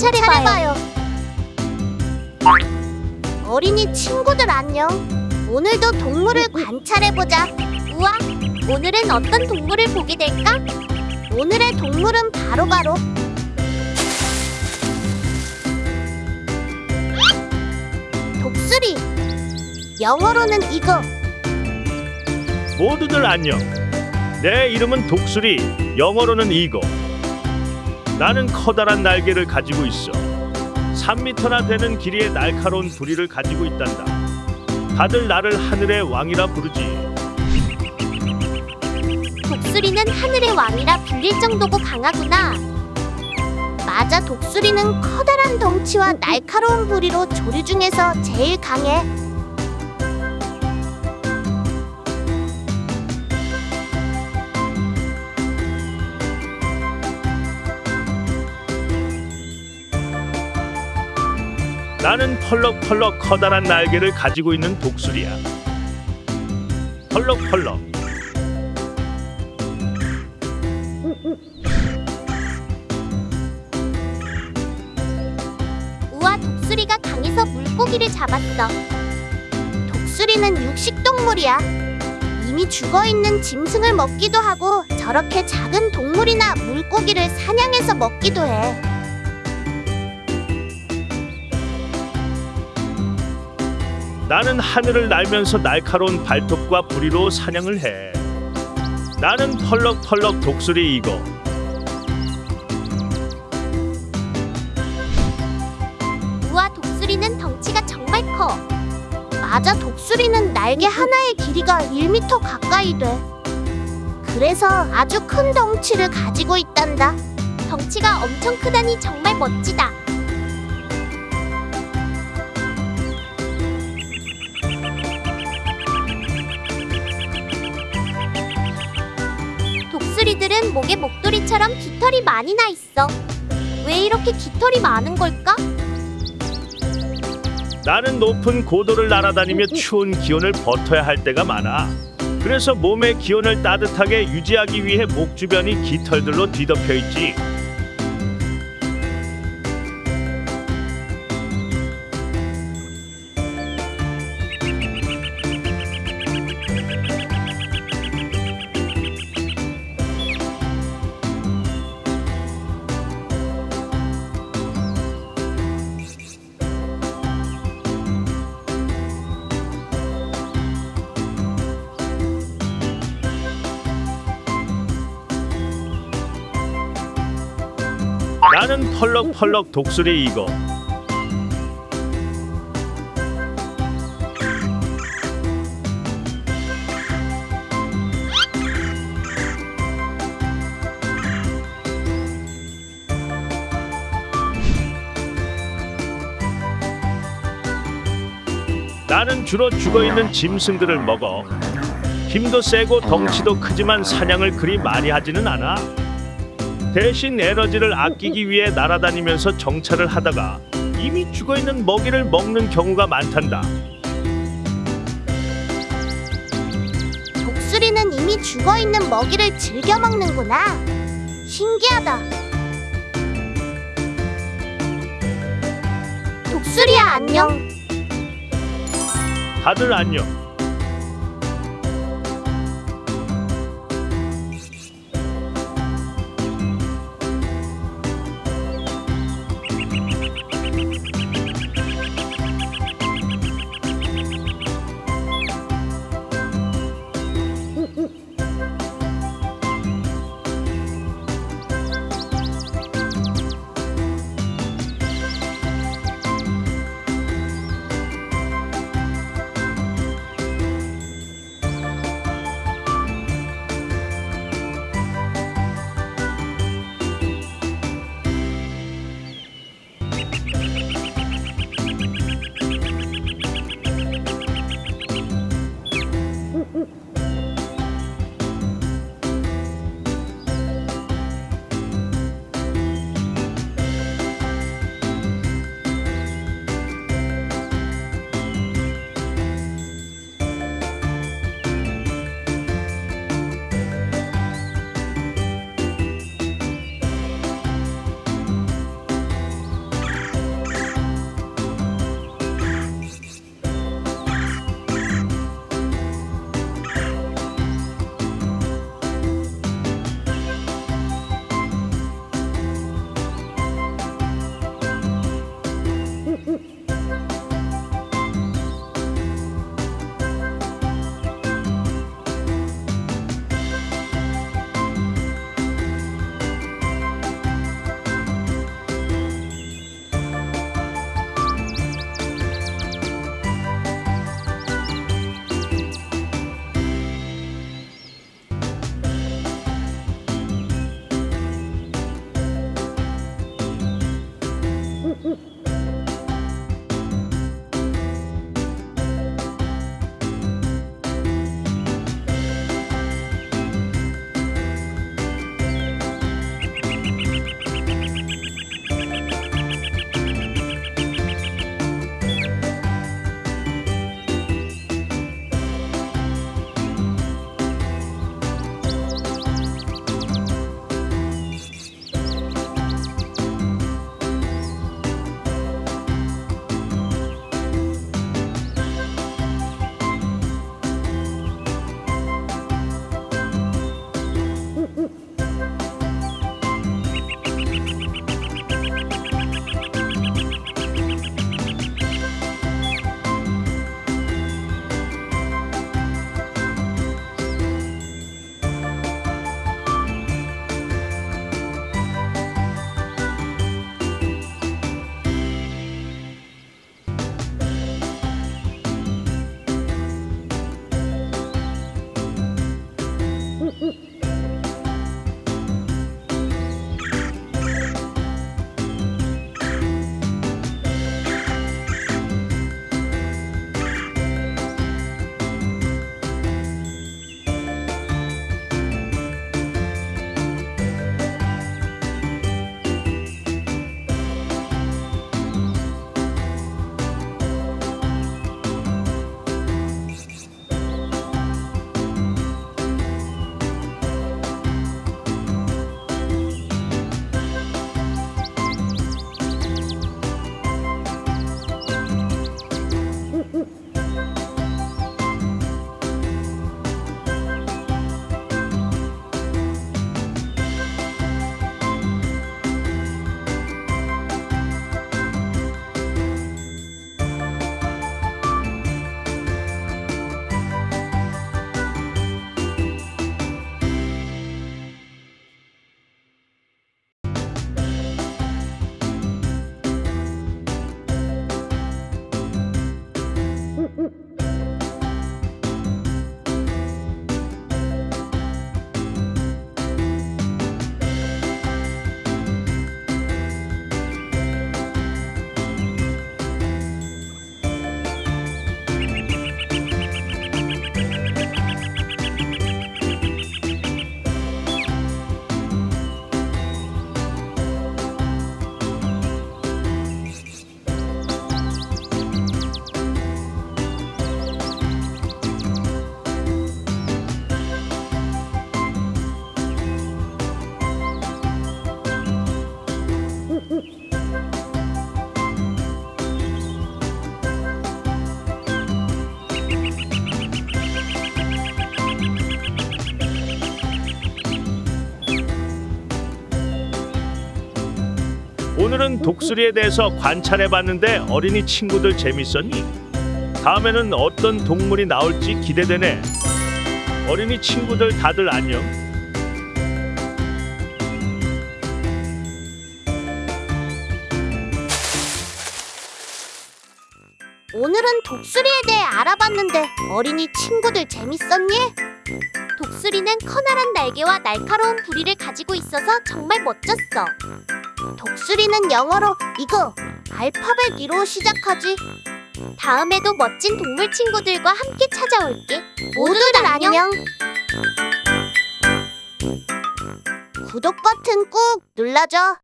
관찰해봐요. 어린이 친구들 안녕. 오늘도 동물을 관찰해보자. 우와, 오늘은 어떤 동물을 보게 될까? 오늘의 동물은 바로바로 독수리. 영어로는 이거. 모두들 안녕. 내 이름은 독수리, 영어로는 이거. 나는 커다란 날개를 가지고 있어. 3미터나 되는 길이의 날카로운 부리를 가지고 있단다. 다들 나를 하늘의 왕이라 부르지. 독수리는 하늘의 왕이라 불릴 정도고 강하구나. 맞아, 독수리는 커다란 덩치와 날카로운 부리로 조류 중에서 제일 강해. 나는 펄럭펄럭 커다란 날개를 가지고 있는 독수리야. 펄럭펄럭. 우와, 독수리가 강에서 물고기를 잡았어. 독수리는 육식 동물이야. 이미 죽어 있는 짐승을 먹기도 하고 저렇게 작은 동물이나 물고기를 사냥해서 먹기도 해. 나는 하늘을 날면서 날카로운 발톱과 부리로 사냥을 해. 나는 펄럭펄럭 독수리 이거. 우와, 독수리는 덩치가 정말 커. 맞아, 독수리는 날개 하나의 길이가 1m 가까이 돼. 그래서 아주 큰 덩치를 가지고 있단다. 덩치가 엄청 크다니 정말 멋지다. 독수리들은 목에 목도리처럼 깃털이 많이 나 있어. 왜 이렇게 깃털이 많은 걸까? 나는 높은 고도를 날아다니며 추운 기온을 버텨야 할 때가 많아. 그래서 몸의 기온을 따뜻하게 유지하기 위해 목 주변이 깃털들로 뒤덮여 있지. 나는 펄럭펄럭 독수리 이거. 나는 주로 죽어 있는 짐승들을 먹어. 힘도 세고 덩치도 크지만 사냥을 그리 많이 하지는 않아. 대신 에너지를 아끼기 위해 날아다니면서 정찰을 하다가 이미 죽어 있는 먹이를 먹는 경우가 많단다. 독수리는 이미 죽어 있는 먹이를 즐겨 먹는구나. 신기하다. 독수리야 안녕. 다들 안녕. 오늘은 독수리에 대해서 관찰해봤는데 어린이 친구들 재밌었니? 다음에는 어떤 동물이 나올지 기대되네. 어린이 친구들 다들 안녕. 오늘은 독수리에 대해 알아봤는데 어린이 친구들 재밌었니? 독수리는 커다란 날개와 날카로운 부리를 가지고 있어서 정말 멋졌어. 독수리는 영어로 이거 알파벳 2로 시작하지. 다음에도 멋진 동물 친구들과 함께 찾아올게. 모두들 안녕. 구독 버튼 꾹 눌러줘.